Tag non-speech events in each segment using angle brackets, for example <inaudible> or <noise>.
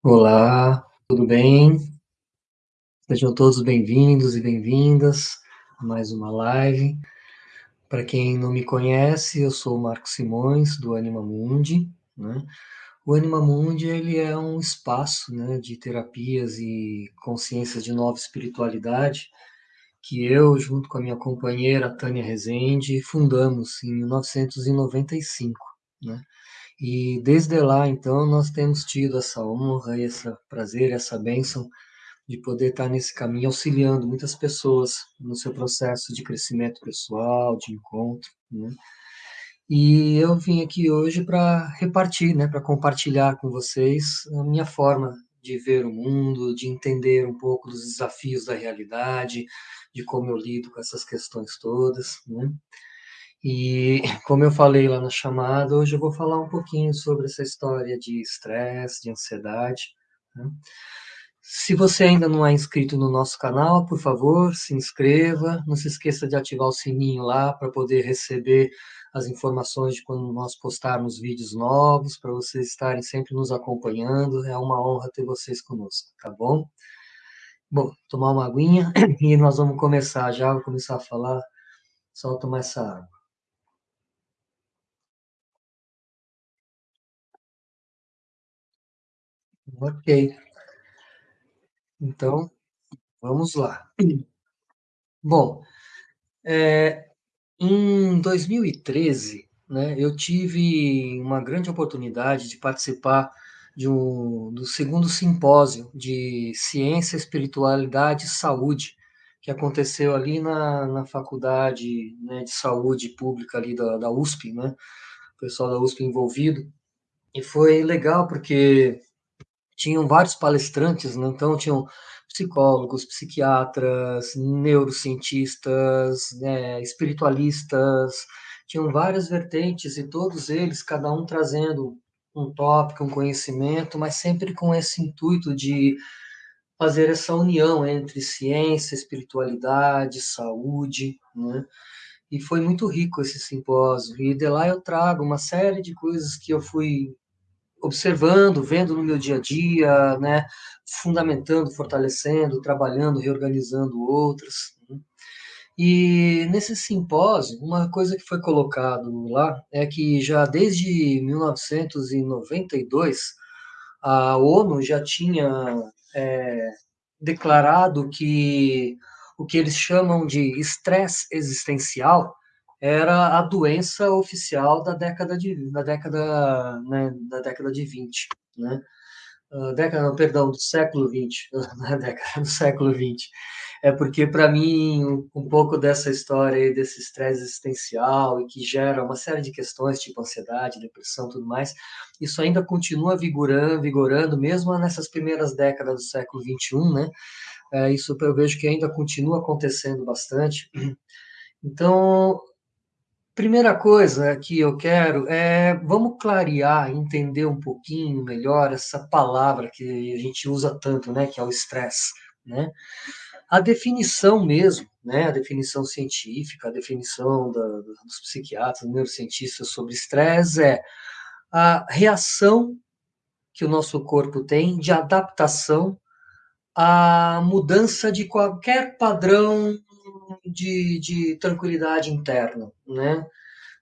Olá, tudo bem? Sejam todos bem-vindos e bem-vindas a mais uma live. Para quem não me conhece, eu sou o Marco Simões, do Anima Mundi. Né? O Anima Mundi ele é um espaço né, de terapias e consciência de nova espiritualidade que eu, junto com a minha companheira Tânia Rezende, fundamos em 1995. Né? E desde lá, então, nós temos tido essa honra, esse prazer, essa bênção de poder estar nesse caminho auxiliando muitas pessoas no seu processo de crescimento pessoal, de encontro, né? E eu vim aqui hoje para repartir, né, para compartilhar com vocês a minha forma de ver o mundo, de entender um pouco dos desafios da realidade, de como eu lido com essas questões todas, né? E <laughs> como eu falei lá na chamada, hoje eu vou falar um pouquinho sobre essa história de estresse, de ansiedade. Né? Se você ainda não é inscrito no nosso canal, por favor, se inscreva. Não se esqueça de ativar o sininho lá para poder receber as informações de quando nós postarmos vídeos novos, para vocês estarem sempre nos acompanhando. É uma honra ter vocês conosco, tá bom? Bom, tomar uma aguinha <clears throat> e nós vamos começar já. Vou começar a falar, só tomar essa água. Ok. Então, vamos lá. Bom, é, em 2013, né, eu tive uma grande oportunidade de participar de um, do segundo simpósio de Ciência, Espiritualidade e Saúde, que aconteceu ali na, na Faculdade né, de Saúde Pública ali da, da USP, né, o pessoal da USP envolvido, e foi legal porque tinham vários palestrantes, né? então tinham psicólogos, psiquiatras, neurocientistas, né, espiritualistas, tinham várias vertentes e todos eles, cada um trazendo um tópico, um conhecimento, mas sempre com esse intuito de fazer essa união entre ciência, espiritualidade, saúde, né? E foi muito rico esse simpósio. E de lá eu trago uma série de coisas que eu fui observando, vendo no meu dia a dia, né, fundamentando, fortalecendo, trabalhando, reorganizando outras. Né. E nesse simpósio, uma coisa que foi colocado lá é que já desde 1992 a ONU já tinha é, declarado que o que eles chamam de estresse existencial era a doença oficial da década de da década né, da década de 20, né? Uh, década, perdão, do século 20, <laughs> na década do século 20. É porque para mim um, um, pouco dessa história aí, desse estresse existencial e que gera uma série de questões tipo ansiedade, depressão, tudo mais, isso ainda continua vigorando, vigorando mesmo nessas primeiras décadas do século 21, né? É, isso eu vejo que ainda continua acontecendo bastante. Então, Primeira coisa que eu quero é vamos clarear, entender um pouquinho melhor essa palavra que a gente usa tanto, né, que é o estresse, né? A definição mesmo, né, a definição científica, a definição da, dos psiquiatras, neurocientistas sobre estresse é a reação que o nosso corpo tem de adaptação à mudança de qualquer padrão de, de tranquilidade interna, né?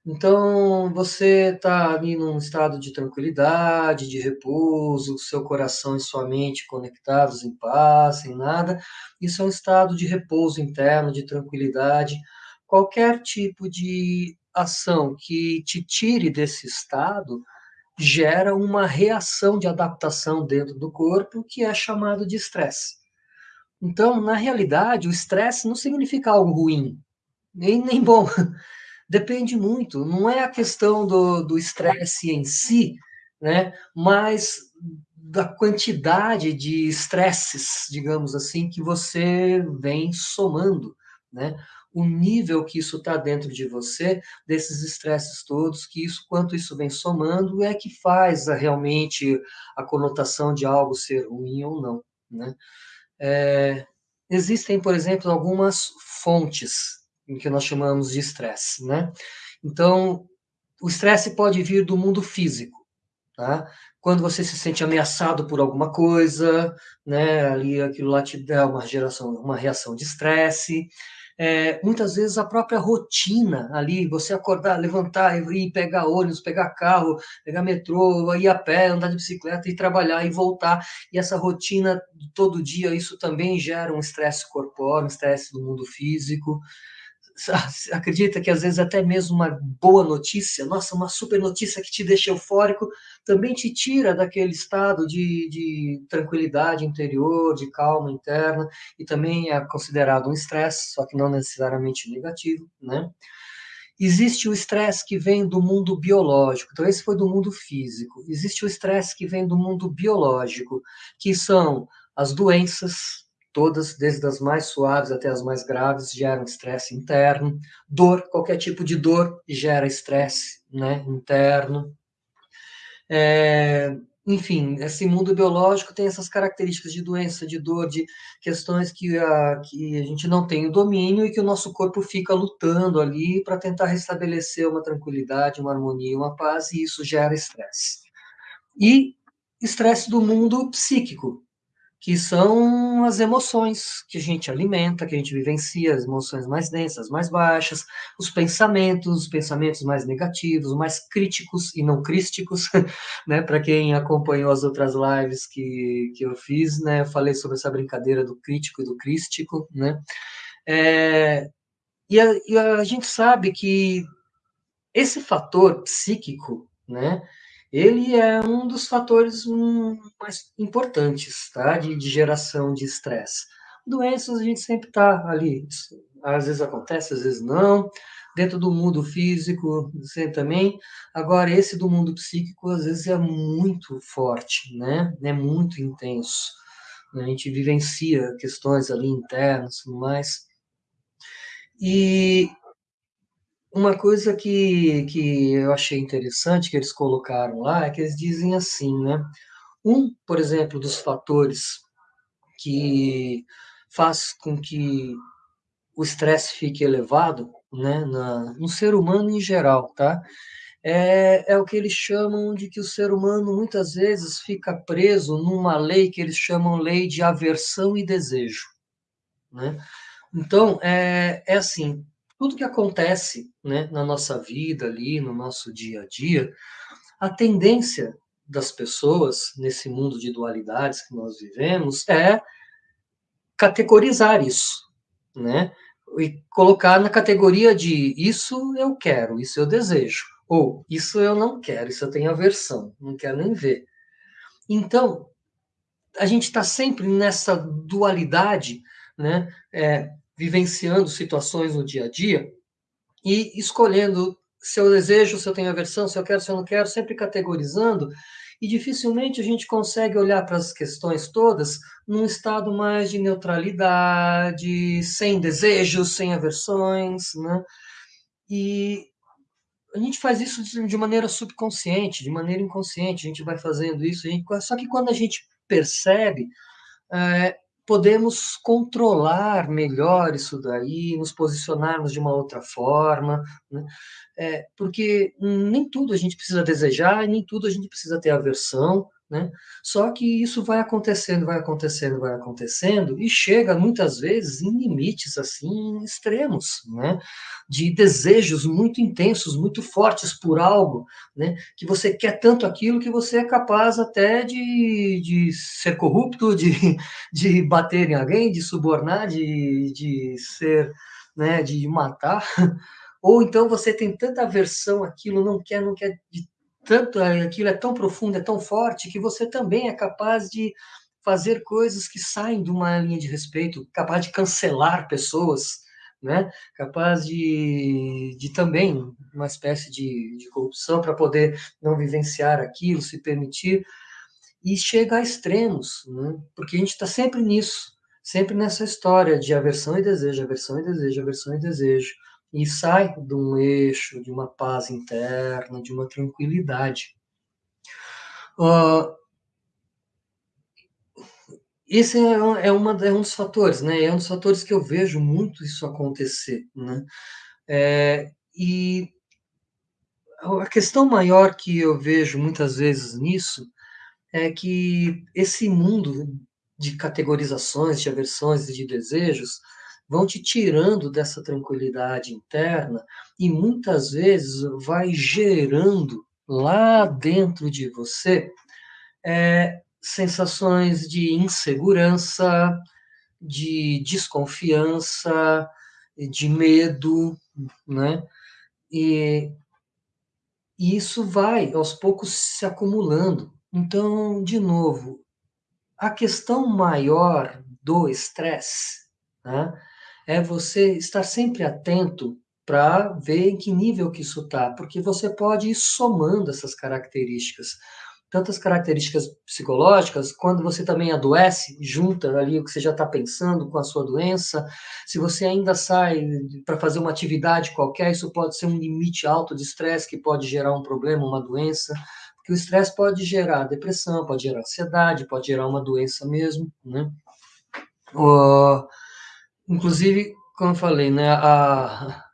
Então, você está ali num estado de tranquilidade, de repouso, seu coração e sua mente conectados em paz, sem nada. Isso é um estado de repouso interno, de tranquilidade. Qualquer tipo de ação que te tire desse estado gera uma reação de adaptação dentro do corpo que é chamado de estresse. Então, na realidade, o estresse não significa algo ruim, nem, nem bom. <laughs> Depende muito, não é a questão do estresse em si, né? mas da quantidade de estresses, digamos assim, que você vem somando, né? O nível que isso está dentro de você, desses estresses todos, que isso, quanto isso vem somando, é que faz a, realmente a conotação de algo ser ruim ou não, né? É, existem, por exemplo, algumas fontes que nós chamamos de estresse, né? Então, o estresse pode vir do mundo físico, tá? quando você se sente ameaçado por alguma coisa, né? Ali aquilo lá te dá uma geração, uma reação de estresse. É, muitas vezes a própria rotina ali, você acordar, levantar, ir pegar ônibus, pegar carro, pegar metrô, ir a pé, andar de bicicleta, ir trabalhar e voltar. E essa rotina todo dia, isso também gera um estresse corpóreo, um estresse do mundo físico acredita que às vezes até mesmo uma boa notícia, nossa, uma super notícia que te deixa eufórico, também te tira daquele estado de, de tranquilidade interior, de calma interna, e também é considerado um estresse, só que não necessariamente negativo, né? Existe o estresse que vem do mundo biológico, então esse foi do mundo físico. Existe o estresse que vem do mundo biológico, que são as doenças, todas, desde as mais suaves até as mais graves, geram estresse interno. Dor, qualquer tipo de dor gera estresse né, interno. É, enfim, esse mundo biológico tem essas características de doença, de dor, de questões que a, que a gente não tem o domínio e que o nosso corpo fica lutando ali para tentar restabelecer uma tranquilidade, uma harmonia, uma paz, e isso gera estresse. E estresse do mundo psíquico, que são as emoções que a gente alimenta, que a gente vivencia, as emoções mais densas, mais baixas, os pensamentos, os pensamentos mais negativos, mais críticos e não crísticos, <laughs> né? Para quem acompanhou as outras lives que, que eu fiz, né? Eu falei sobre essa brincadeira do crítico e do crístico, né? É, e, a, e a gente sabe que esse fator psíquico, né? Ele é um dos fatores mais importantes, tá? De, de geração de estresse. Doenças a gente sempre está ali, às vezes acontece, às vezes não. Dentro do mundo físico, sempre também. Agora, esse do mundo psíquico, às vezes é muito forte, né? É muito intenso. A gente vivencia questões ali internas, tudo mais. E uma coisa que, que eu achei interessante que eles colocaram lá é que eles dizem assim, né? Um, por exemplo, dos fatores que faz com que o estresse fique elevado, né, na, no ser humano em geral, tá? É, é o que eles chamam de que o ser humano muitas vezes fica preso numa lei que eles chamam lei de aversão e desejo, né? Então, é, é assim, tudo que acontece né, na nossa vida ali, no nosso dia a dia, a tendência das pessoas nesse mundo de dualidades que nós vivemos é categorizar isso, né? E colocar na categoria de isso eu quero, isso eu desejo, ou isso eu não quero, isso eu tenho aversão, não quero nem ver. Então, a gente está sempre nessa dualidade, né? É, vivenciando situações no dia a dia e escolhendo se eu desejo, se eu tenho aversão, se eu quero, se eu não quero, sempre categorizando, e dificilmente a gente consegue olhar para as questões todas num estado mais de neutralidade, sem desejos, sem aversões, né? E a gente faz isso de maneira subconsciente, de maneira inconsciente, a gente vai fazendo isso, gente, só que quando a gente percebe, é, podemos controlar melhor isso daí, nos posicionarmos de uma outra forma, né? é, porque nem tudo a gente precisa desejar, nem tudo a gente precisa ter aversão, né? Só que isso vai acontecendo, vai acontecendo, vai acontecendo e chega muitas vezes em limites assim extremos, né? De desejos muito intensos, muito fortes por algo, né? Que você quer tanto aquilo que você é capaz até de, de ser corrupto, <laughs> de, de bater em alguém, de subornar, de, de ser, né? De matar. <laughs> Ou então você tem tanta aversão àquilo, não quer, não quer de tanto aquilo é tão profundo, é tão forte que você também é capaz de fazer coisas que saem de uma linha de respeito, capaz de cancelar pessoas, né? Capaz de, de também uma espécie de, de corrupção para poder não vivenciar aquilo, se permitir e chega a extremos, né? Porque a gente está sempre nisso, sempre nessa história de aversão e desejo, aversão e desejo, aversão e desejo e sai de um eixo, de uma paz interna, de uma tranquilidade. Uh, esse é, é, uma, é um dos fatores, né? É um dos fatores que eu vejo muito isso acontecer, né? É, e a questão maior que eu vejo muitas vezes nisso é que esse mundo de categorizações, de aversões e de desejos vão te tirando dessa tranquilidade interna e muitas vezes vai gerando lá dentro de você é, sensações de insegurança, de desconfiança, de medo, né? E, e isso vai aos poucos se acumulando. Então, de novo, a questão maior do estresse né, é você estar sempre atento para ver em que nível que isso está, porque você pode ir somando essas características tantas características psicológicas, quando você também adoece, junta ali o que você já está pensando com a sua doença. Se você ainda sai para fazer uma atividade qualquer, isso pode ser um limite alto de estresse que pode gerar um problema, uma doença. Porque o estresse pode gerar depressão, pode gerar ansiedade, pode gerar uma doença mesmo, né? Uh, inclusive, como eu falei, né, a,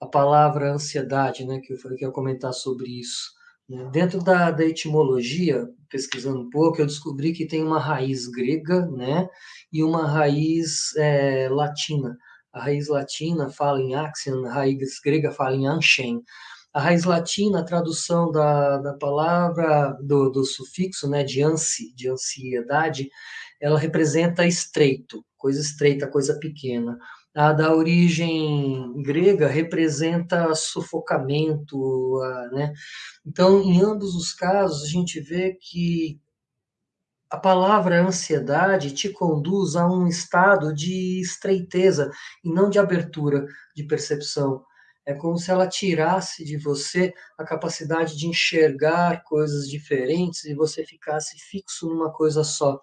a palavra ansiedade, né, que eu falei que ia comentar sobre isso né? Dentro da, da, etimologia, pesquisando um pouco, eu descobri que tem uma raiz grega né, e uma raiz é, latina. A raiz latina fala em axion, a raiz grega fala em anshen. A raiz latina, a tradução da, da palavra, do, do sufixo né, de ansi, de ansiedade, ela representa estreito, coisa estreita, coisa pequena. A da origem grega representa sufocamento, né? Então, em ambos os casos, a gente vê que a palavra ansiedade te conduz a um estado de estreiteza e não de abertura de percepção. É como se ela tirasse de você a capacidade de enxergar coisas diferentes e você ficasse fixo numa coisa só.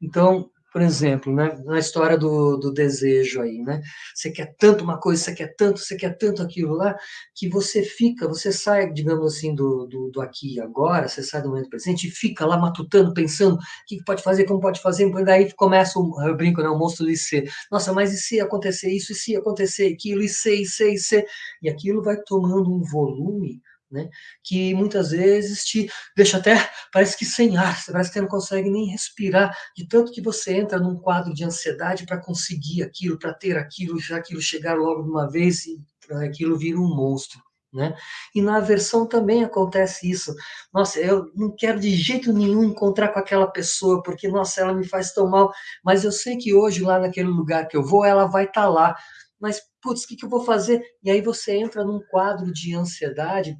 Então, por exemplo, né, na história do, do desejo aí, né? Você quer tanto uma coisa, você quer tanto, você quer tanto aquilo lá, que você fica, você sai, digamos assim, do, do, do aqui e agora, você sai do momento presente e fica lá matutando, pensando o que pode fazer, como pode fazer, e daí começa, o, eu brinco, né, o monstro de ser. Nossa, mas e se acontecer isso, e se acontecer aquilo, e se, e se, e se, e aquilo vai tomando um volume né? Que muitas vezes te deixa até, parece que sem ar, parece que você não consegue nem respirar, de tanto que você entra num quadro de ansiedade para conseguir aquilo, para ter aquilo, já aquilo chegar logo de uma vez e aquilo vira um monstro. Né? E na aversão também acontece isso. Nossa, eu não quero de jeito nenhum encontrar com aquela pessoa, porque, nossa, ela me faz tão mal, mas eu sei que hoje, lá naquele lugar que eu vou, ela vai estar tá lá. Mas, putz, o que, que eu vou fazer? E aí você entra num quadro de ansiedade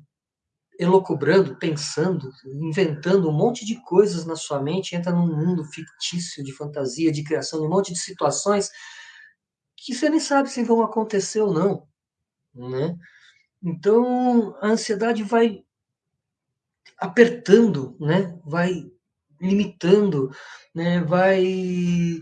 elocubrando, pensando, inventando um monte de coisas na sua mente, entra num mundo fictício de fantasia, de criação de um monte de situações que você nem sabe se vão acontecer ou não, né? Então, a ansiedade vai apertando, né? Vai limitando, né? Vai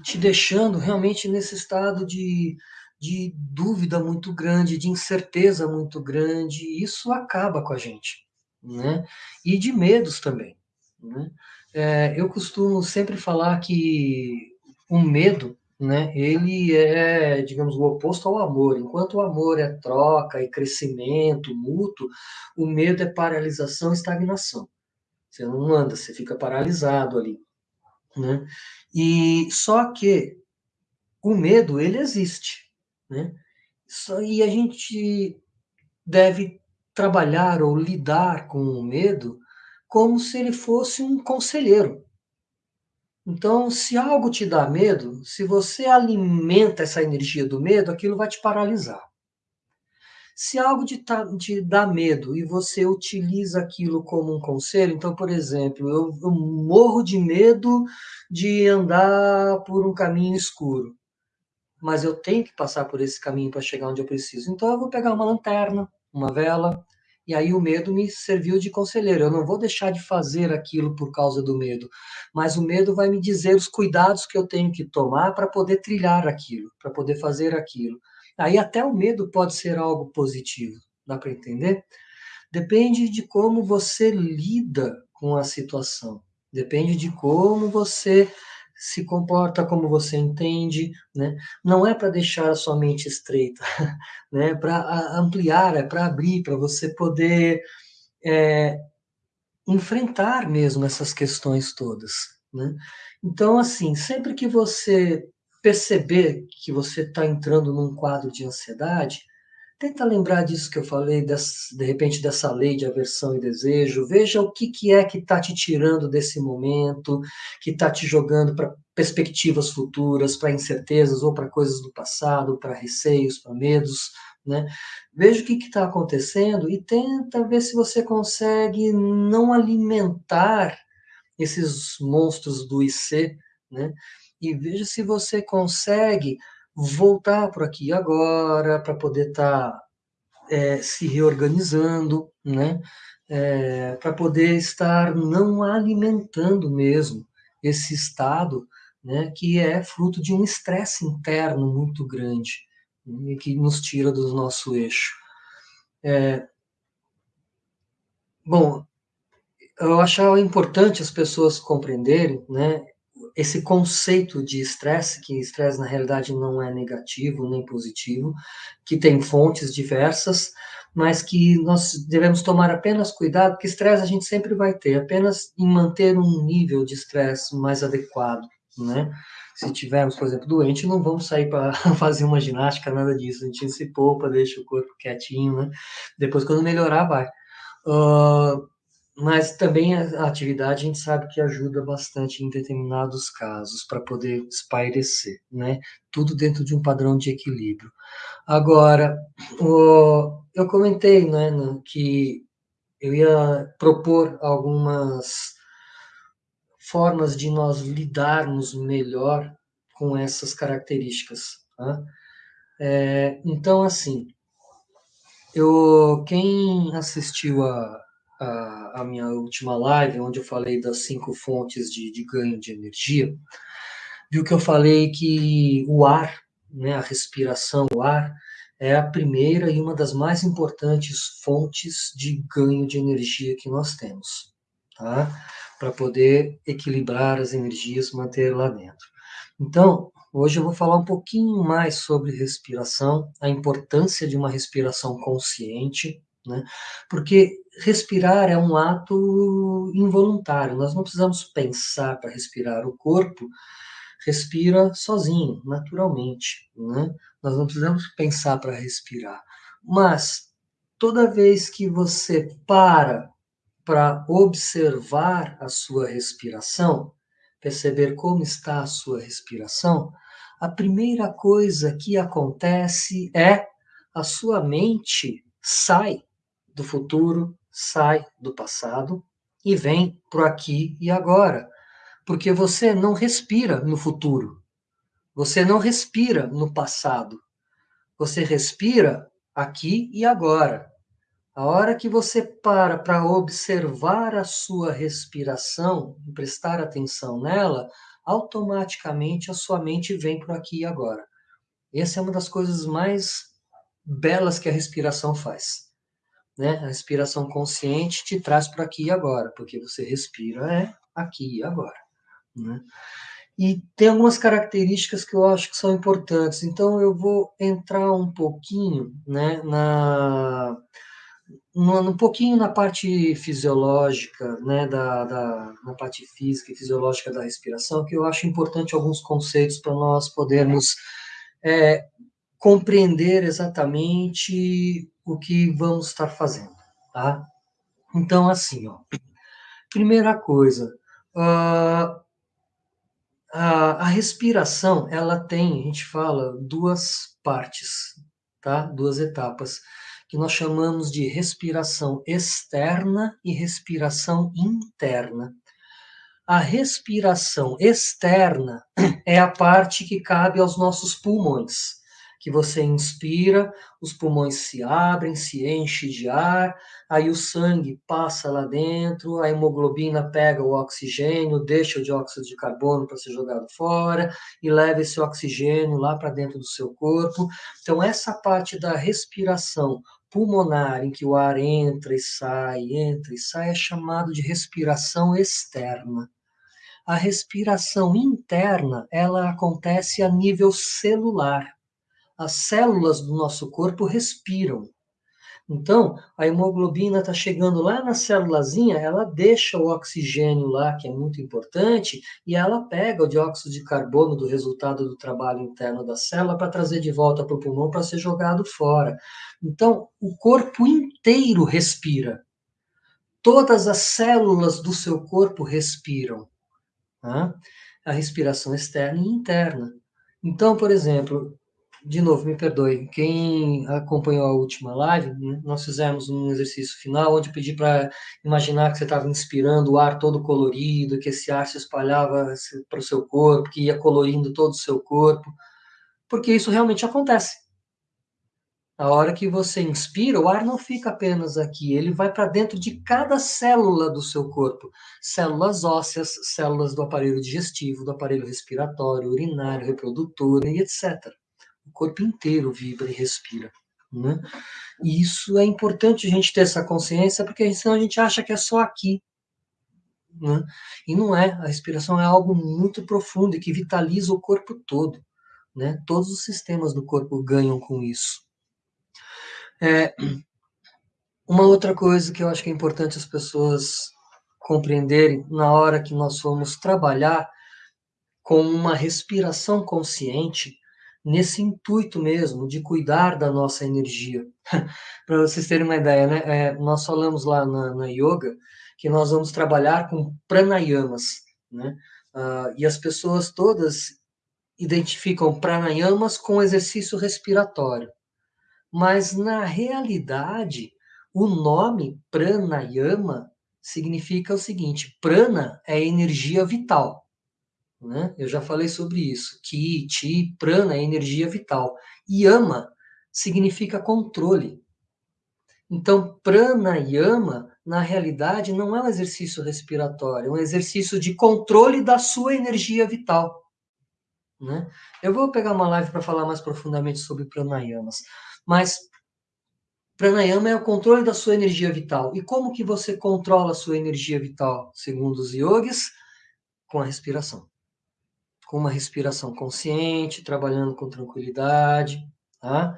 te deixando realmente nesse estado de, de dúvida muito grande, de incerteza muito grande, e isso acaba com a gente né? E de medos também, né? É, eu costumo sempre falar que o medo, né? Ele é, digamos, o oposto ao amor. Enquanto o amor é troca e crescimento mútuo, o medo é paralisação e estagnação. Você não anda, você fica paralisado ali, né? E só que o medo ele existe, né? Só, e a gente deve trabalhar ou lidar com o medo como se ele fosse um conselheiro. Então, se algo te dá medo, se você alimenta essa energia do medo, aquilo vai te paralisar. Se algo te, te dá medo e você utiliza aquilo como um conselho, então, por exemplo, eu, eu morro de medo de andar por um caminho escuro, mas eu tenho que passar por esse caminho para chegar onde eu preciso. Então, eu vou pegar uma lanterna, uma vela, e aí o medo me serviu de conselheiro. Eu não vou deixar de fazer aquilo por causa do medo, mas o medo vai me dizer os cuidados que eu tenho que tomar para poder trilhar aquilo, para poder fazer aquilo. Aí até o medo pode ser algo positivo, dá para entender? Depende de como você lida com a situação. Depende de como você se comporta como você entende, né? Não é para deixar a sua mente estreita, <laughs> né? Para ampliar, é para abrir, para você poder é, enfrentar mesmo essas questões todas, né? Então, assim, sempre que você perceber que você está entrando num quadro de ansiedade, tenta lembrar disso que eu falei, de repente dessa lei de aversão e desejo. Veja o que, que é que está te tirando desse momento, que está te jogando para perspectivas futuras, para incertezas ou para coisas do passado, para receios, para medos. Né? Veja o que está acontecendo e tenta ver se você consegue não alimentar esses monstros do IC, né? E veja se você consegue voltar por aqui agora para poder estar tá, é, se reorganizando, né? É, para poder estar não alimentando mesmo esse estado, né? Que é fruto de um estresse interno muito grande né, que nos tira do nosso eixo. É, bom, eu acho importante as pessoas compreenderem, né, esse conceito de estresse, que estresse na realidade não é negativo nem positivo, que tem fontes diversas, mas que nós devemos tomar apenas cuidado, porque estresse a gente sempre vai ter, apenas em manter um nível de estresse mais adequado, né? Se tivermos, por exemplo, doente, não vamos sair para <laughs> fazer uma ginástica, nada disso, a gente se poupa, deixa o corpo quietinho, né? Depois, quando melhorar, vai. Uh, mas também a atividade a gente sabe que ajuda bastante em determinados casos para poder espairecer, né? Tudo dentro de um padrão de equilíbrio. Agora, o, eu comentei, né, que eu ia propor algumas formas de nós lidarmos melhor com essas características. Tá? É, então, assim, eu quem assistiu a a, a, minha última live, onde eu falei das cinco fontes de, de ganho de energia, viu que eu falei que o ar, né, a respiração, o ar, é a primeira e uma das mais importantes fontes de ganho de energia que nós temos, tá? Para poder equilibrar as energias, manter lá dentro. Então, hoje eu vou falar um pouquinho mais sobre respiração, a importância de uma respiração consciente, né? Porque respirar é um ato involuntário, nós não precisamos pensar para respirar. O corpo respira sozinho, naturalmente. Né? Nós não precisamos pensar para respirar. Mas toda vez que você para para observar a sua respiração, perceber como está a sua respiração, a primeira coisa que acontece é a sua mente sai do futuro, sai do passado e vem para o aqui e agora. Porque você não respira no futuro. Você não respira no passado. Você respira aqui e agora. A hora que você para para observar a sua respiração e prestar atenção nela, automaticamente a sua mente vem para aqui e agora. Essa é uma das coisas mais belas que a respiração faz né? A respiração consciente te traz para aqui e agora, porque você respira é aqui e agora, né? E tem algumas características que eu acho que são importantes. Então eu vou entrar um pouquinho, né, na um pouquinho na parte fisiológica, né, da, da, na parte física e fisiológica da respiração, que eu acho importante alguns conceitos para nós podermos é, compreender exatamente o que vamos estar fazendo, tá? Então, assim, ó, primeira coisa, uh, a, a respiração, ela tem, a gente fala, duas partes, tá? Duas etapas, que nós chamamos de respiração externa e respiração interna. A respiração externa <clears throat> é a parte que cabe aos nossos pulmões que você inspira, os pulmões se abrem, se enchem de ar, aí o sangue passa lá dentro, a hemoglobina pega o oxigênio, deixa o dióxido de carbono para ser jogado fora e leva esse oxigênio lá para dentro do seu corpo. Então, essa parte da respiração pulmonar, em que o ar entra e sai, entra e sai, é chamado de respiração externa. A respiração interna, ela acontece a nível celular as células do nosso corpo respiram. Então, a hemoglobina está chegando lá na célulazinha, ela deixa o oxigênio lá, que é muito importante, e ela pega o dióxido de carbono do resultado do trabalho interno da célula para trazer de volta para o pulmão para ser jogado fora. Então, o corpo inteiro respira. Todas as células do seu corpo respiram. Tá? A respiração externa e interna. Então, por exemplo, de novo, me perdoe, quem acompanhou a última live, né, nós fizemos um exercício final onde eu pedi para imaginar que você estava inspirando o ar todo colorido, que esse ar se espalhava para o seu corpo, que ia colorindo todo o seu corpo, porque isso realmente acontece. A hora que você inspira, o ar não fica apenas aqui, ele vai para dentro de cada célula do seu corpo. Células ósseas, células do aparelho digestivo, do aparelho respiratório, urinário, reprodutor e etc o corpo inteiro vibra e respira. Né? E isso é importante a gente ter essa consciência, porque senão a gente acha que é só aqui. Né? E não é. A respiração é algo muito profundo e que vitaliza o corpo todo. Né? Todos os sistemas do corpo ganham com isso. É, uma outra coisa que eu acho que é importante as pessoas compreenderem na hora que nós formos trabalhar com uma respiração consciente nesse intuito mesmo de cuidar da nossa energia. <laughs> Para vocês terem uma ideia, né? É, nós falamos lá na, na, yoga que nós vamos trabalhar com pranayamas, né? Uh, e as pessoas todas identificam pranayamas com exercício respiratório. Mas, na realidade, o nome pranayama significa o seguinte: prana é energia vital. Né? Eu já falei sobre isso. Ki, Chi, Prana é energia vital. Yama significa controle. Então, Prana Yama, na realidade, não é um exercício respiratório, é um exercício de controle da sua energia vital. Né? Eu vou pegar uma live para falar mais profundamente sobre pranayamas, mas pranayama é o controle da sua energia vital. E como que você controla a sua energia vital, segundo os yogis? Com a respiração com uma respiração consciente, trabalhando com tranquilidade, tá?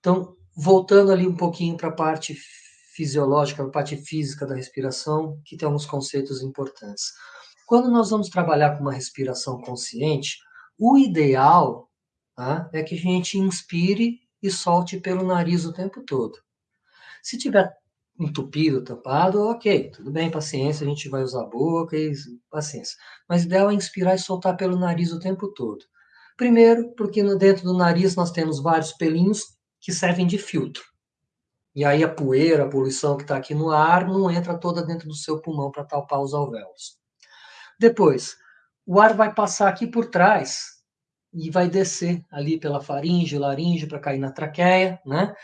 Então, voltando ali um pouquinho para a parte fisiológica, a parte física da respiração, que tem alguns conceitos importantes. Quando nós vamos trabalhar com uma respiração consciente, o ideal tá, é que a gente inspire e solte pelo nariz o tempo todo. Se tiver entupido, tampado, ok, tudo bem, paciência, a gente vai usar a boca paciência. Mas o ideal é inspirar e soltar pelo nariz o tempo todo. Primeiro, porque no dentro do nariz nós temos vários pelinhos que servem de filtro. E aí a poeira, a poluição que está aqui no ar não entra toda dentro do seu pulmão para talpar os alvéolos. Depois, o ar vai passar aqui por trás e vai descer ali pela faringe, laringe para cair na traqueia, né?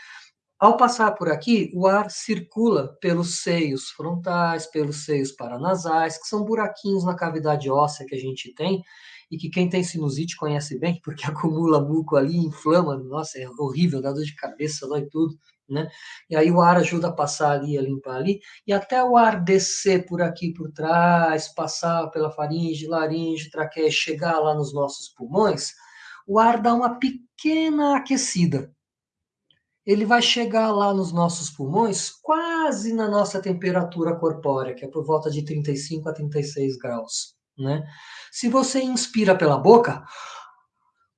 Ao passar por aqui, o ar circula pelos seios frontais, pelos seios paranasais, que são buraquinhos na cavidade óssea que a gente tem e que quem tem sinusite conhece bem, <laughs> porque acumula muco ali, inflama, nossa, é horrível, dá dor de cabeça, dói tudo, né? E aí o ar ajuda a passar ali, a limpar ali, e até o ar descer por aqui por trás, passar pela faringe, laringe, traqueia, chegar lá nos nossos pulmões, o ar dá uma pequena aquecida ele vai chegar lá nos nossos pulmões quase na nossa temperatura corpórea, que é por volta de 35 a 36 graus. Né? Se você inspira pela boca,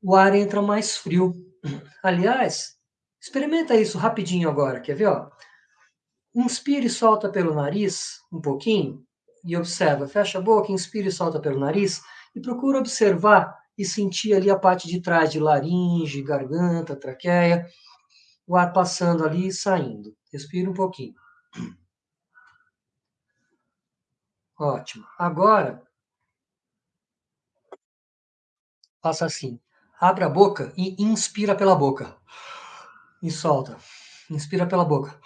o ar entra mais frio. Aliás, experimenta isso rapidinho agora, quer ver? Ó? Inspire e solta pelo nariz um pouquinho e observa. Fecha a boca, inspira e solta pelo nariz e procura observar e sentir ali a parte de trás de laringe, garganta, traqueia o ar passando ali e saindo. Respira um pouquinho. Ótimo. Agora, faça assim. Abre a boca e inspira pela boca. E solta. Inspira pela boca.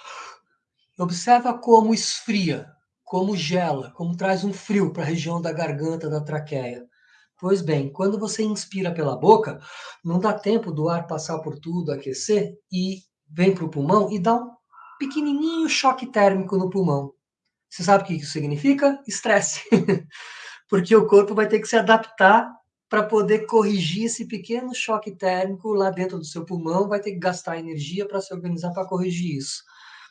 Observa como esfria, como gela, como traz um frio para a região da garganta, da traqueia. Pois bem, quando você inspira pela boca, não dá tempo do ar passar por tudo, aquecer e vem para o pulmão e dá um pequenininho choque térmico no pulmão. Você sabe o que isso significa? Estresse. <laughs> Porque o corpo vai ter que se adaptar para poder corrigir esse pequeno choque térmico lá dentro do seu pulmão, vai ter que gastar energia para se organizar para corrigir isso.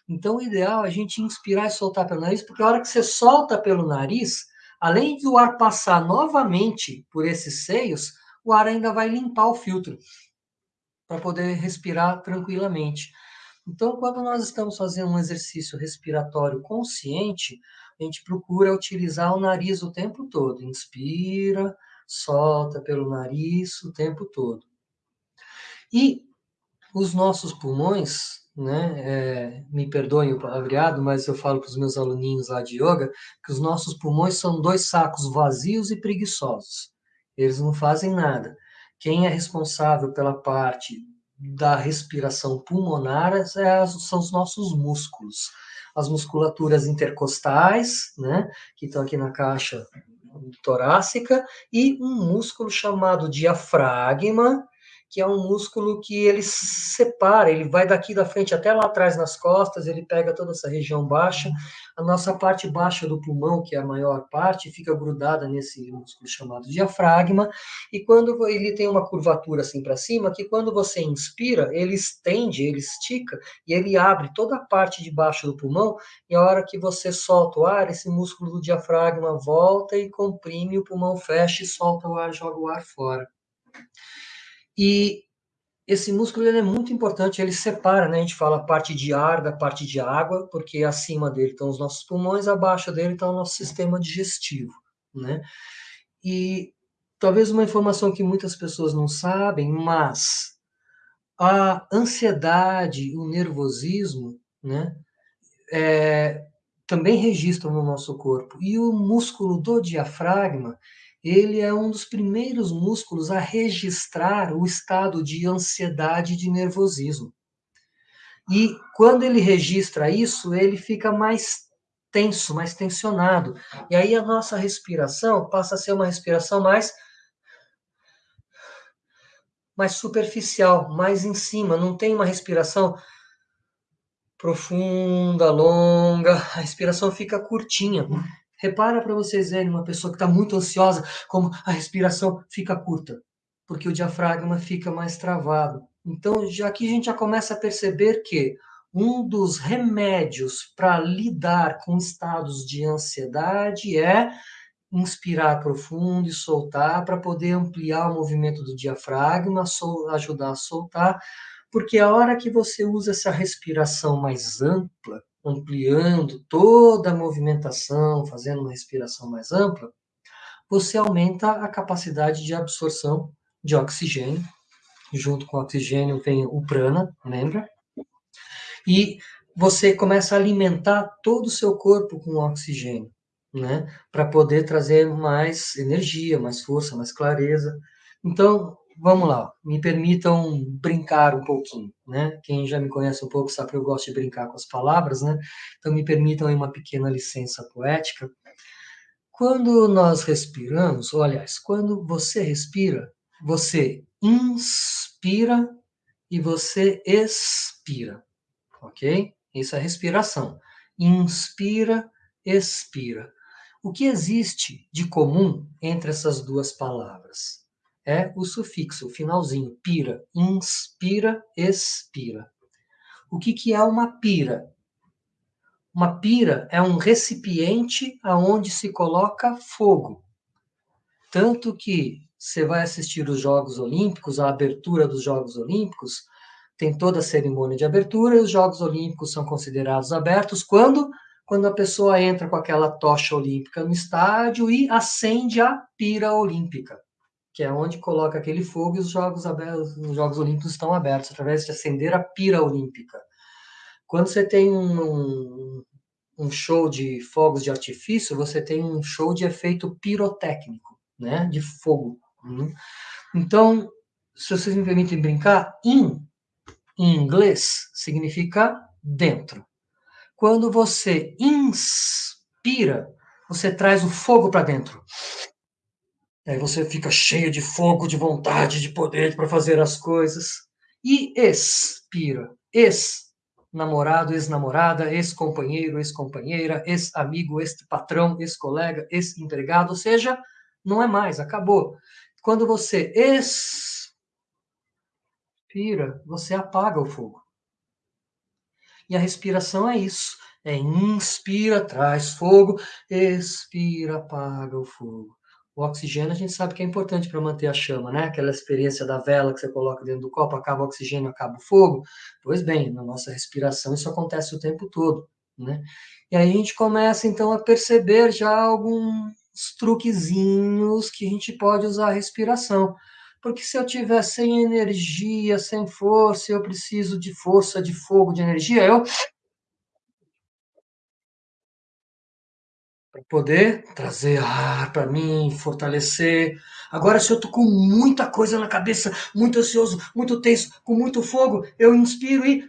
Então, o ideal é a gente inspirar e soltar pelo nariz, porque a hora que você solta pelo nariz, além do ar passar novamente por esses seios, o ar ainda vai limpar o filtro para poder respirar tranquilamente. Então, quando nós estamos fazendo um exercício respiratório consciente, a gente procura utilizar o nariz o tempo todo. Inspira, solta pelo nariz o tempo todo. E os nossos pulmões, né, é, me perdoem o palavreado, mas eu falo para os meus aluninhos lá de yoga, que os nossos pulmões são dois sacos vazios e preguiçosos. Eles não fazem nada. Quem é responsável pela parte da respiração pulmonar é, são os nossos músculos. As musculaturas intercostais, né, que estão aqui na caixa torácica, e um músculo chamado diafragma, que é um músculo que ele separa, ele vai daqui da frente até lá atrás nas costas, ele pega toda essa região baixa. A nossa parte baixa do pulmão, que é a maior parte, fica grudada nesse músculo chamado diafragma, e quando ele tem uma curvatura assim para cima, que quando você inspira, ele estende, ele estica e ele abre toda a parte de baixo do pulmão, e a hora que você solta o ar, esse músculo do diafragma volta e comprime, o pulmão fecha e solta o ar, joga o ar fora. E esse músculo ele é muito importante, ele separa, né? A gente fala a parte de ar da parte de água, porque acima dele estão os nossos pulmões, abaixo dele está o nosso sistema digestivo, né? E talvez uma informação que muitas pessoas não sabem, mas a ansiedade, o nervosismo, né? É, também registram no nosso corpo. E o músculo do diafragma, ele é um dos primeiros músculos a registrar o estado de ansiedade e de nervosismo. E quando ele registra isso, ele fica mais tenso, mais tensionado. E aí a nossa respiração passa a ser uma respiração mais mais superficial, mais em cima, não tem uma respiração profunda, longa, a respiração fica curtinha. Repara para vocês verem uma pessoa que está muito ansiosa, como a respiração fica curta, porque o diafragma fica mais travado. Então, já aqui a gente já começa a perceber que um dos remédios para lidar com estados de ansiedade é inspirar profundo e soltar para poder ampliar o movimento do diafragma, ajudar a soltar, porque a hora que você usa essa respiração mais ampla, ampliando toda a movimentação, fazendo uma respiração mais ampla, você aumenta a capacidade de absorção de oxigênio. Junto com o oxigênio vem o prana, lembra? E você começa a alimentar todo o seu corpo com oxigênio, né? Para poder trazer mais energia, mais força, mais clareza. Então, vamos lá, me permitam brincar um pouquinho, né? Quem já me conhece um pouco sabe que eu gosto de brincar com as palavras, né? Então me permitam aí uma pequena licença poética. Quando nós respiramos, ou aliás, quando você respira, você inspira e você expira, ok? Isso é respiração. Inspira, expira. O que existe de comum entre essas duas palavras? É o sufixo, o finalzinho, pira. Inspira, expira. O que, que é uma pira? Uma pira é um recipiente aonde se coloca fogo. Tanto que você vai assistir os Jogos Olímpicos, a abertura dos Jogos Olímpicos, tem toda a cerimônia de abertura e os Jogos Olímpicos são considerados abertos quando quando a pessoa entra com aquela tocha olímpica no estádio e acende a pira olímpica que é onde coloca aquele fogo e os Jogos, abertos, os Jogos Olímpicos estão abertos, através de acender a pira olímpica. Quando você tem um, um show de fogos de artifício, você tem um show de efeito pirotécnico, né, de fogo. Né? Então, se vocês me permitem brincar, in, em inglês, significa dentro. Quando você inspira, você traz o fogo para dentro. Aí você fica cheio de fogo, de vontade, de poder para fazer as coisas. E expira. Ex-namorado, ex-namorada, ex-companheiro, ex-companheira, ex-amigo, ex-patrão, ex-colega, ex-empregado. Ou seja, não é mais, acabou. Quando você expira, você apaga o fogo. E a respiração é isso. É inspira, traz fogo, expira, apaga o fogo. O oxigênio a gente sabe que é importante para manter a chama, né? Aquela experiência da vela que você coloca dentro do copo, acaba o oxigênio, acaba o fogo. Pois bem, na nossa respiração isso acontece o tempo todo, né? E aí a gente começa então a perceber já alguns truquezinhos que a gente pode usar a respiração. Porque se eu tiver sem energia, sem força, eu preciso de força, de fogo, de energia, eu para poder trazer ar para mim, fortalecer. Agora, se eu tô com muita coisa na cabeça, muito ansioso, muito tenso, com muito fogo, eu inspiro e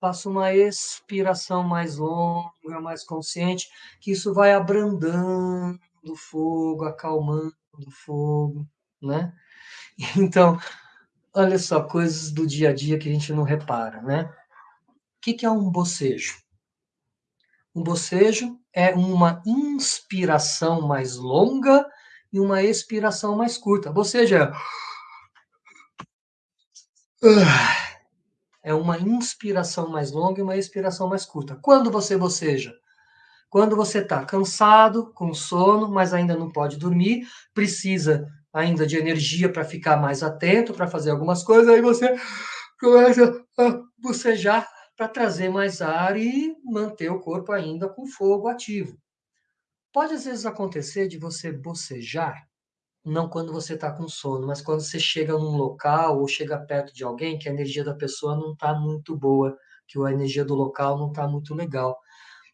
faço uma expiração mais longa, mais consciente, que isso vai abrandando o fogo, acalmando o fogo, né? <laughs> Então, olha só, coisas do dia a dia que a gente não repara, né? O que, que é um bocejo? Um bocejo é uma inspiração mais longa e uma expiração mais curta. Bocejo é. É uma inspiração mais longa e uma expiração mais curta. Quando você boceja? Quando você está cansado, com sono, mas ainda não pode dormir, precisa ainda de energia para ficar mais atento, para fazer algumas coisas, aí você começa a bocejar para trazer mais ar e manter o corpo ainda com fogo ativo. Pode às vezes acontecer de você bocejar, não quando você está com sono, mas quando você chega num local ou chega perto de alguém que a energia da pessoa não está muito boa, que a energia do local não está muito legal.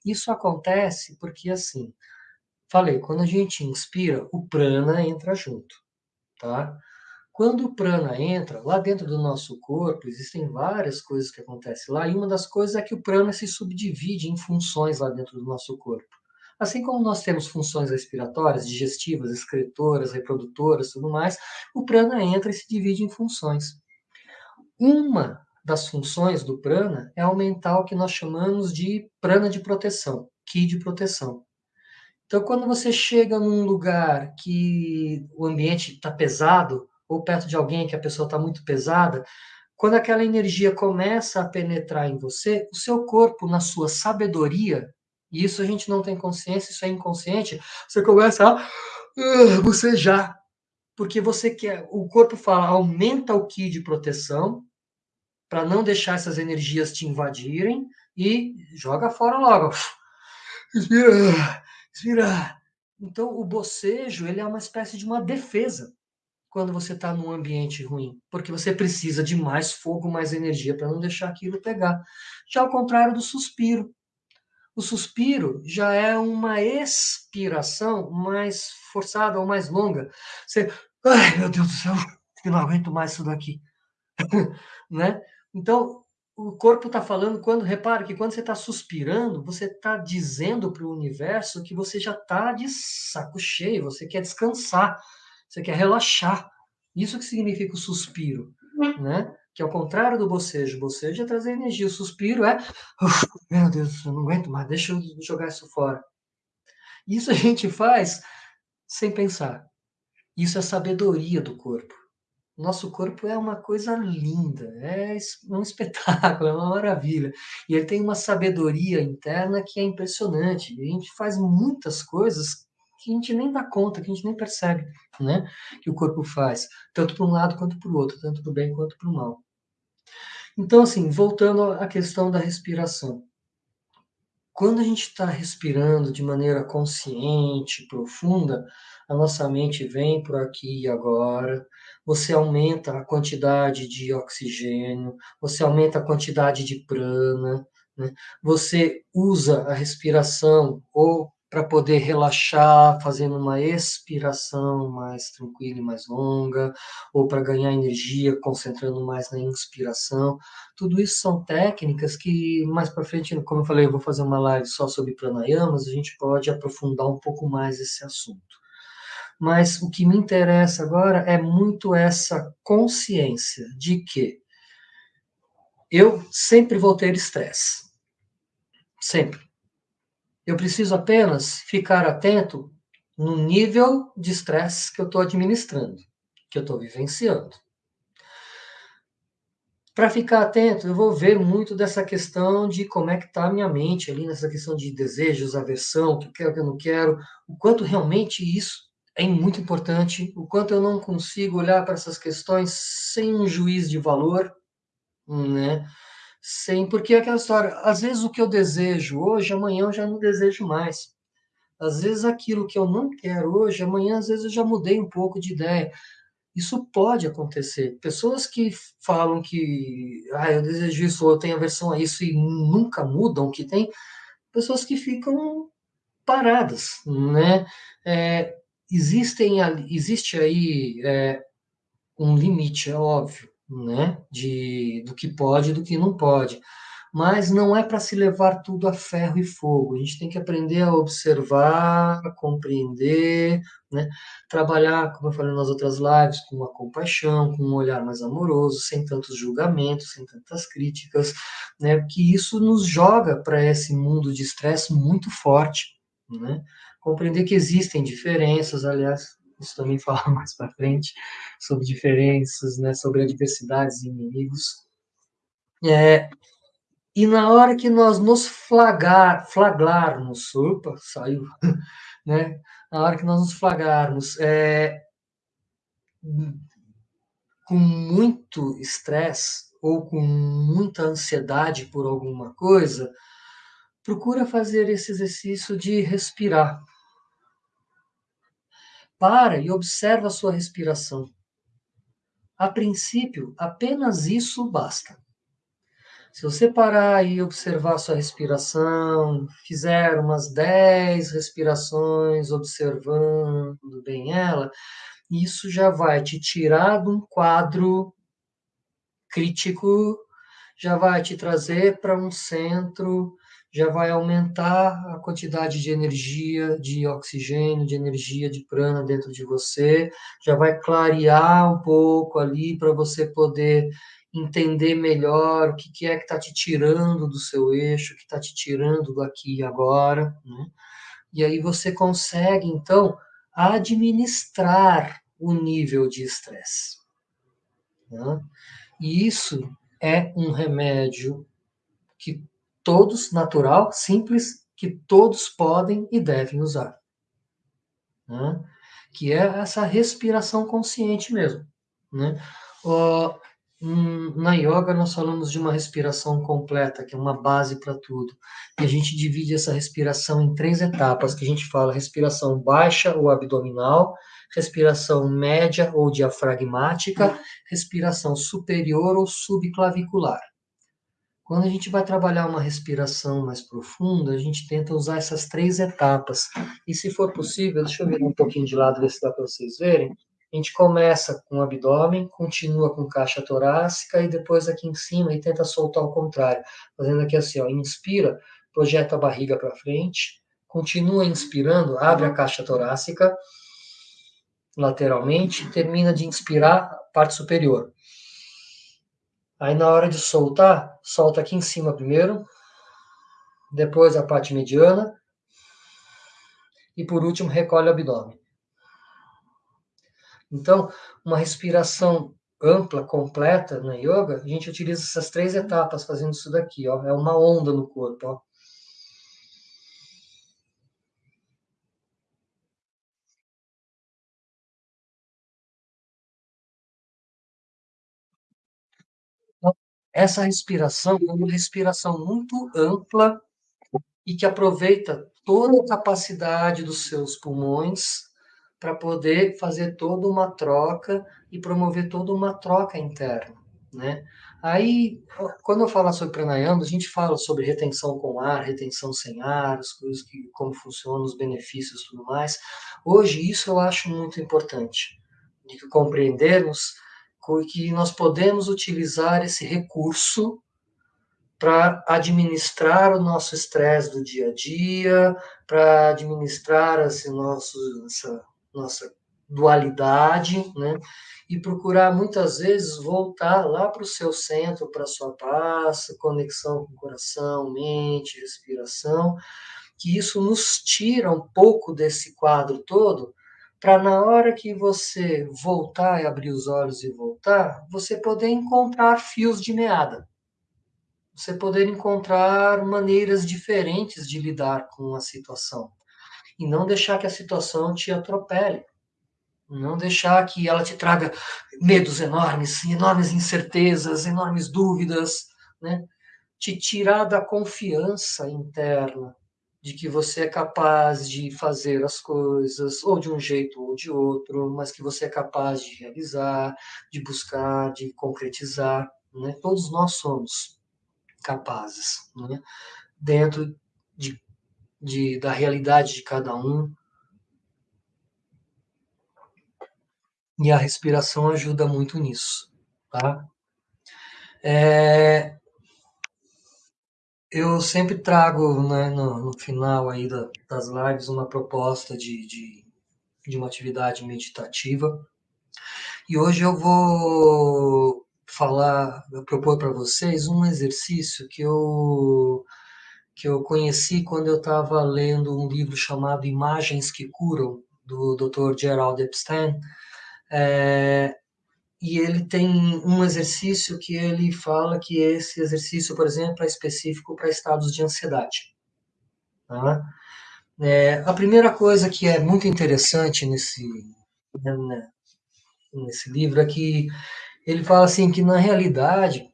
Isso acontece porque, assim, falei, quando a gente inspira, o prana entra junto, tá? Quando o prana entra, lá dentro do nosso corpo, existem várias coisas que acontecem lá, e uma das coisas é que o prana se subdivide em funções lá dentro do nosso corpo. Assim como nós temos funções respiratórias, digestivas, excretoras, reprodutoras, tudo mais, o prana entra e se divide em funções. Uma das funções do prana é aumentar o que nós chamamos de prana de proteção, ki de proteção. Então, quando você chega num lugar que o ambiente está pesado, ou perto de alguém que a pessoa está muito pesada, quando aquela energia começa a penetrar em você, o seu corpo, na sua sabedoria, e isso a gente não tem consciência, isso é inconsciente, você começa a uh, bocejar, porque você quer, o corpo fala, aumenta o ki de proteção, para não deixar essas energias te invadirem e joga fora logo. <laughs> Então, o bocejo ele é uma espécie de uma defesa quando você está num ambiente ruim, porque você precisa de mais fogo, mais energia para não deixar aquilo pegar. Já ao contrário do suspiro. O suspiro já é uma expiração mais forçada ou mais longa. Você, ai meu Deus do céu, <laughs> eu não aguento mais isso daqui. <laughs> né? Então, o corpo está falando, quando repara que quando você está suspirando, você está dizendo para o universo que você já está de saco cheio, você quer descansar, você quer relaxar. Isso que significa o suspiro, né? Que ao contrário do bocejo, o bocejo é trazer energia, o suspiro é, meu Deus, eu não aguento mais, deixa eu jogar isso fora. Isso a gente faz sem pensar. Isso é sabedoria do corpo. Nosso corpo é uma coisa linda, é <laughs> um espetáculo, é uma maravilha. E ele tem uma sabedoria interna que é impressionante. A gente faz muitas coisas que a gente nem dá conta, que a gente nem percebe, né? Que o corpo faz, tanto para um lado quanto para o outro, tanto para o bem quanto para o mal. Então, assim, voltando à questão da respiração. Quando a gente está respirando de maneira consciente, profunda, a nossa mente vem por aqui e agora, você aumenta a quantidade de oxigênio, você aumenta a quantidade de prana, né? você usa a respiração ou para poder relaxar, fazendo uma expiração mais tranquila e mais longa, ou para ganhar energia, concentrando mais na inspiração. Tudo isso são técnicas que mais para frente, como eu falei, eu vou fazer uma live só sobre pranayamas, a gente pode aprofundar um pouco mais esse assunto mas o que me interessa agora é muito essa consciência de que eu sempre vou ter estresse. Sempre. Eu preciso apenas ficar atento no nível de estresse que eu estou administrando. que eu estou vivenciando. Para ficar atento, eu vou ver muito dessa questão de como é que está a minha mente ali, nessa questão de desejos, aversão, o que eu quero, o que eu não quero, o quanto realmente isso é muito importante, o quanto eu não consigo olhar para essas questões sem um juiz de valor, né? Sem, porque é aquela história, às vezes o que eu desejo hoje, amanhã eu já não desejo mais. Às vezes aquilo que eu não quero hoje, amanhã às vezes eu já mudei um pouco de ideia. Isso pode acontecer. Pessoas que falam que ah, eu desejo isso ou eu tenho aversão a isso e nunca mudam o que tem, pessoas que ficam paradas, né? É, existem, existe aí é, um limite, é óbvio, né? De, do que pode e do que não pode mas não é para se levar tudo a ferro e fogo. A gente tem que aprender a observar, a compreender, né? trabalhar, como eu falei nas outras lives, com uma compaixão, com um olhar mais amoroso, sem tantos julgamentos, sem tantas críticas, né? que isso nos joga para esse mundo de estresse muito forte. Né? Compreender que existem diferenças, aliás, isso também <laughs> fala mais para frente, sobre diferenças, né? sobre adversidades e inimigos. É, e na hora que nós nos flagrar, flaglarmos, opa, saiu, <laughs> né? Na hora que nós nos flagrarmos é, com muito estresse ou com muita ansiedade por alguma coisa, procura fazer esse exercício de respirar. Para e observa a sua respiração. A princípio, apenas isso basta. Se você parar e observar a sua respiração, fizer umas 10 respirações observando bem ela, isso já vai te tirar de um quadro crítico, já vai te trazer para um centro, já vai aumentar a quantidade de energia, de oxigênio, de energia de prana dentro de você, já vai clarear um pouco ali para você poder entender melhor o que, que é que está te tirando do seu eixo, o que está te tirando do aqui e agora. Né? E aí você consegue, então, administrar o nível de estresse. Né? E isso é um remédio que todos, natural, simples, que todos podem e devem usar. Né? Que é essa respiração consciente mesmo. Né? Uh, na yoga nós falamos de uma respiração completa, que é uma base para tudo. E a gente divide essa respiração em três etapas, que a gente fala respiração baixa ou abdominal, respiração média ou diafragmática, respiração superior ou subclavicular. Quando a gente vai trabalhar uma respiração mais profunda, a gente tenta usar essas três etapas. E se for possível, deixa eu virar um pouquinho de lado, ver se dá para vocês verem. A gente começa com o abdômen, continua com caixa torácica e depois aqui em cima e tenta soltar ao contrário, fazendo aqui assim, ó, inspira, projeta a barriga para frente, continua inspirando, abre a caixa torácica lateralmente, termina de inspirar a parte superior. Aí na hora de soltar, solta aqui em cima primeiro, depois a parte mediana e por último recolhe o abdômen. Então, uma respiração ampla, completa na yoga, a gente utiliza essas três etapas fazendo isso daqui, ó. É uma onda no corpo, ó. Essa respiração é uma respiração muito ampla e que aproveita toda a capacidade dos seus pulmões para poder fazer toda uma troca e promover toda uma troca interna, né? Aí, quando eu falar sobre pranayama, a gente fala sobre retenção com ar, retenção sem ar, as coisas que como funcionam, os benefícios tudo mais. Hoje isso eu acho muito importante, de compreendermos que nós podemos utilizar esse recurso para administrar o nosso estresse do dia a dia, para administrar esse nosso, essa nossa dualidade, né? E procurar muitas vezes voltar lá para o seu centro, para a sua paz, conexão com o coração, mente, respiração, que isso nos tira um pouco desse quadro todo, para na hora que você voltar e abrir os olhos e voltar, você poder encontrar fios de meada. Você poder encontrar maneiras diferentes de lidar com a situação. E não deixar que a situação te atropele. Não deixar que ela te traga medos enormes, enormes incertezas, enormes dúvidas, né? Te tirar da confiança interna de que você é capaz de fazer as coisas, ou de um jeito ou de outro, mas que você é capaz de realizar, de buscar, de concretizar. Né? Todos nós somos capazes, né? dentro de, de, da realidade de cada um, E a respiração ajuda muito nisso, tá? É, eu sempre trago né, no, no, final aí da, das lives uma proposta de, de, de uma atividade meditativa. E hoje eu vou falar, propor para vocês um exercício que eu, que eu conheci quando eu estava lendo um livro chamado Imagens que Curam, do Dr. Gerald Epstein, é, e ele tem um exercício que ele fala que esse exercício, por exemplo, é específico para estados de ansiedade. Tá? É, a primeira coisa que é muito interessante nesse, né, né, nesse livro é que ele fala assim que na realidade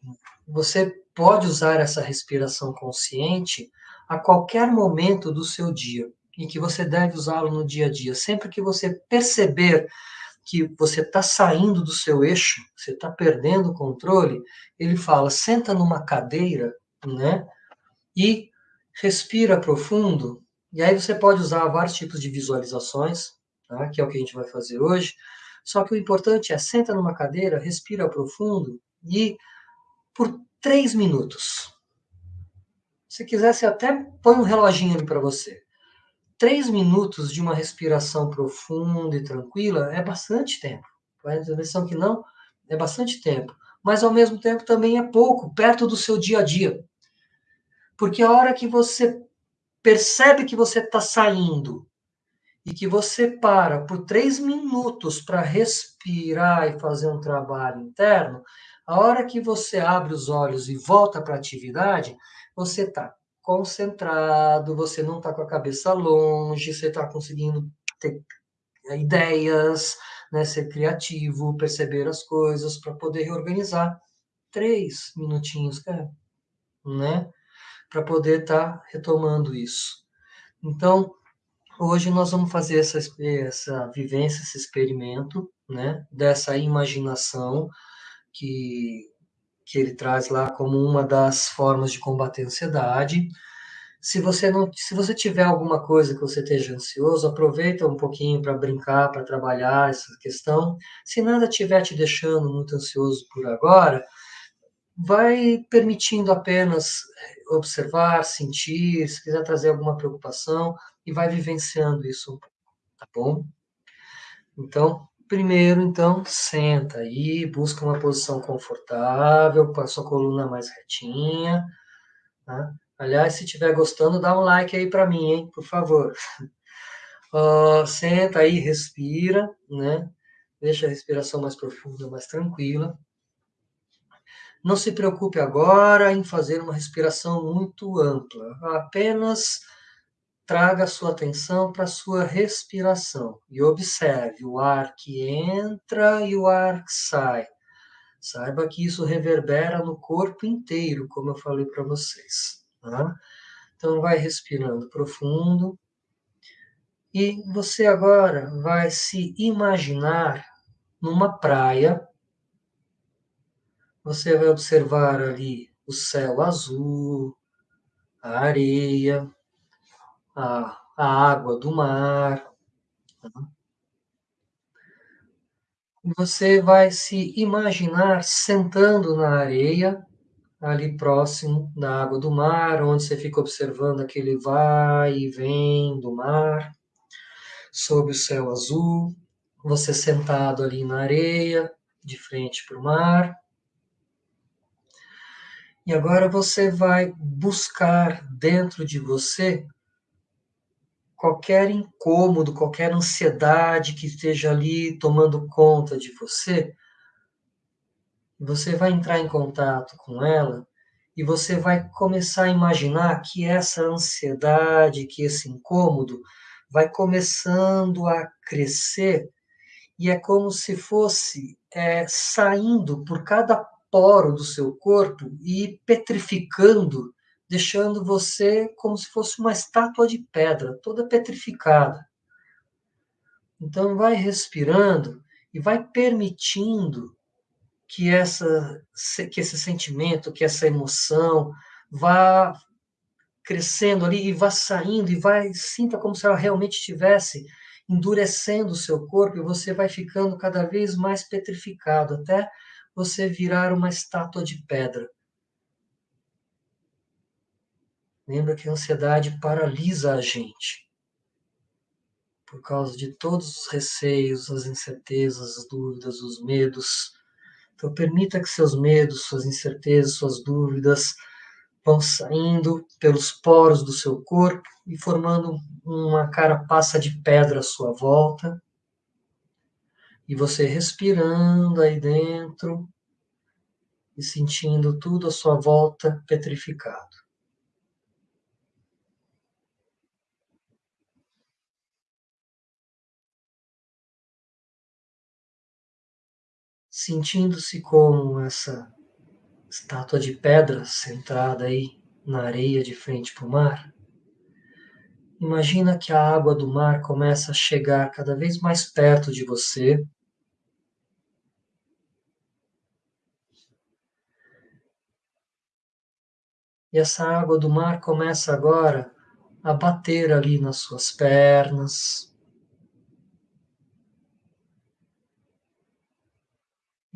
você pode usar essa respiração consciente a qualquer momento do seu dia e que você deve usá-lo no dia a dia, sempre que você perceber que você está saindo do seu eixo, você está perdendo o controle, ele fala: senta numa cadeira, né? E respira profundo. E aí você pode usar vários tipos de visualizações, tá? que é o que a gente vai fazer hoje. Só que o importante é senta numa cadeira, respira profundo e por três minutos. Se quisesse até põe um reloginho ali para você três minutos de uma respiração profunda e tranquila é bastante tempo. Vai ter impressão que não? É bastante tempo. Mas, ao mesmo tempo, também é pouco, perto do seu dia a dia. Porque a hora que você percebe que você está saindo e que você para por três minutos para respirar e fazer um trabalho interno, a hora que você abre os olhos e volta para a atividade, você está concentrado, você não está com a cabeça longe, você está conseguindo ter ideias, né, ser criativo, perceber as coisas para poder reorganizar. Três minutinhos, cara, né? Para poder estar tá retomando isso. Então, hoje nós vamos fazer essa, essa vivência, esse experimento, né? Dessa imaginação que que ele traz lá como uma das formas de combater a ansiedade. Se você não, se você tiver alguma coisa que você esteja ansioso, aproveita um pouquinho para brincar, para trabalhar essa questão. Se nada estiver te deixando muito ansioso por agora, vai permitindo apenas observar, sentir, se quiser trazer alguma preocupação e vai vivenciando isso, tá bom? Então, Primeiro, então, senta aí, busca uma posição confortável, com a sua coluna mais retinha. Né? Aliás, se estiver gostando, dá um like aí para mim, hein, por favor. <laughs> Uh, senta aí, respira, né? Deixa a respiração mais profunda, mais tranquila. Não se preocupe agora em fazer uma respiração muito ampla. Apenas traga a sua atenção para a sua respiração e observe o ar que entra e o ar que sai. Saiba que isso reverbera no corpo inteiro, como eu falei para vocês. Tá? Então, vai respirando profundo. E você agora vai se imaginar numa praia. Você vai observar ali o céu azul, a areia, a, a água do mar. Você vai se imaginar sentando na areia, ali próximo da água do mar, onde você fica observando aquele vai e vem do mar, sob o céu azul, você sentado ali na areia, de frente para o mar. E agora você vai buscar dentro de você qualquer incômodo, qualquer ansiedade que esteja ali tomando conta de você, você vai entrar em contato com ela e você vai começar a imaginar que essa ansiedade, que esse incômodo vai começando a crescer e é como se fosse é, saindo por cada poro do seu corpo e petrificando, deixando você como se fosse uma estátua de pedra, toda petrificada. Então vai respirando e vai permitindo que essa que esse sentimento, que essa emoção vá crescendo ali e vá saindo e vai sinta como se ela realmente estivesse endurecendo o seu corpo e você vai ficando cada vez mais petrificado até você virar uma estátua de pedra. Lembra que a ansiedade paralisa a gente. Por causa de todos os receios, as incertezas, as dúvidas, os medos. Então, permita que seus medos, suas incertezas, suas dúvidas vão saindo pelos poros do seu corpo e formando uma carapaça de pedra à sua volta. E você respirando aí dentro e sentindo tudo à sua volta petrificado. Sentindo-se como essa estátua de pedra centrada aí na areia de frente para o mar. Imagina que a água do mar começa a chegar cada vez mais perto de você. E essa água do mar começa agora a bater ali nas suas pernas,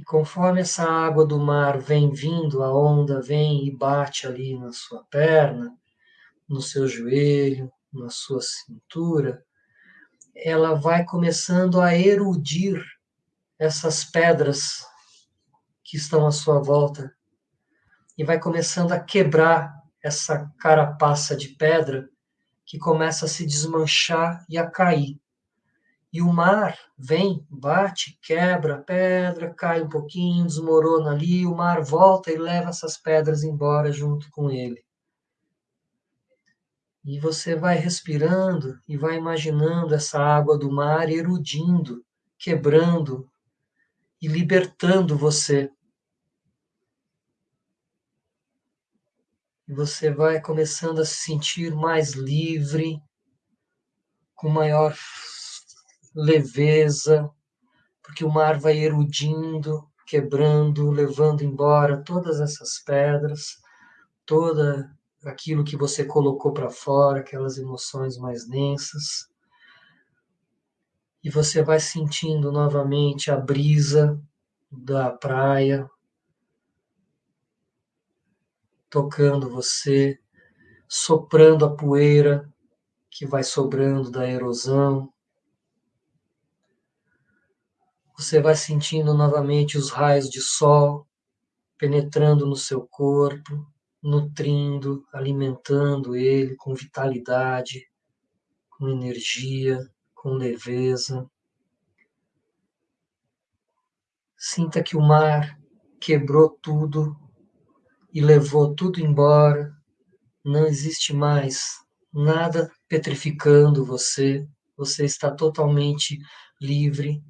conforme essa água do mar vem vindo, a onda vem e bate ali na sua perna, no seu joelho, na sua cintura, ela vai começando a erudir essas pedras que estão à sua volta e vai começando a quebrar essa carapaça de pedra que começa a se desmanchar e a cair. E o mar vem, bate, quebra a pedra, cai um pouquinho, desmorona ali, o mar volta e leva essas pedras embora junto com ele. E você vai respirando e vai imaginando essa água do mar erudindo, quebrando e libertando você. E você vai começando a se sentir mais livre, com maior leveza, porque o mar vai erudindo, quebrando, levando embora todas essas pedras, toda aquilo que você colocou para fora, aquelas emoções mais densas. E você vai sentindo novamente a brisa da praia tocando você, soprando a poeira que vai sobrando da erosão. Você vai sentindo novamente os raios de sol penetrando no seu corpo, nutrindo, alimentando ele com vitalidade, com energia, com leveza. Sinta que o mar quebrou tudo e levou tudo embora. Não existe mais nada petrificando você. Você está totalmente livre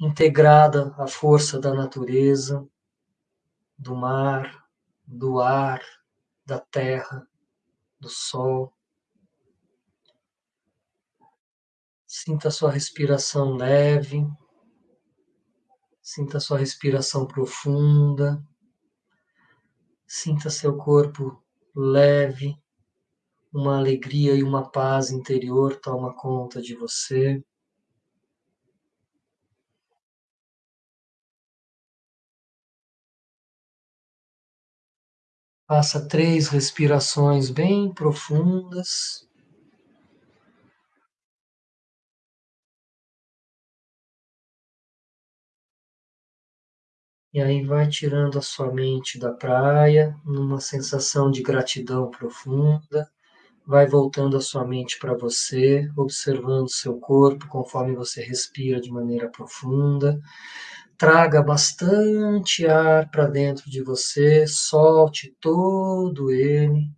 integrada à força da natureza, do mar, do ar, da terra, do sol. Sinta sua respiração leve, sinta sua respiração profunda, sinta seu corpo leve, uma alegria e uma paz interior toma conta de você. Faça três respirações bem profundas. E aí vai tirando a sua mente da praia, numa sensação de gratidão profunda, vai voltando a sua mente para você, observando seu corpo conforme você respira de maneira profunda. Traga bastante ar para dentro de você, solte todo ele.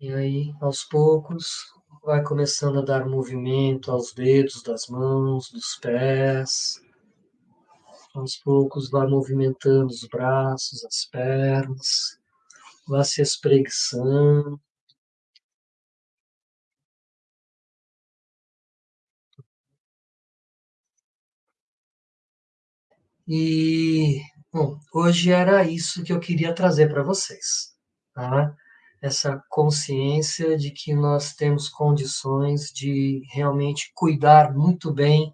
E aí, aos poucos, vai começando a dar movimento aos dedos das mãos, dos pés. Aos poucos, vai movimentando os braços, as pernas, vai se espreguiçando. E, bom, hoje era isso que eu queria trazer para vocês, tá? Essa consciência de que nós temos condições de realmente cuidar muito bem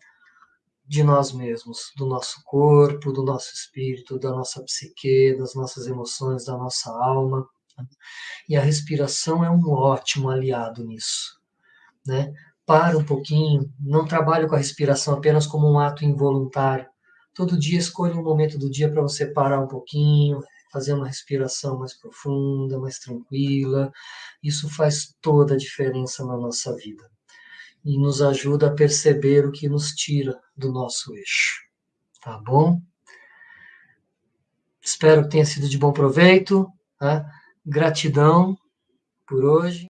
de nós mesmos, do nosso corpo, do nosso espírito, da nossa psique, das nossas emoções, da nossa alma. E a respiração é um ótimo aliado nisso, né? Para um pouquinho, não trabalhe com a respiração apenas como um ato involuntário, Todo dia escolha um momento do dia para você parar um pouquinho, fazer uma respiração mais profunda, mais tranquila. Isso faz toda a diferença na nossa vida e nos ajuda a perceber o que nos tira do nosso eixo. Tá bom? Espero que tenha sido de bom proveito. Tá? Gratidão por hoje.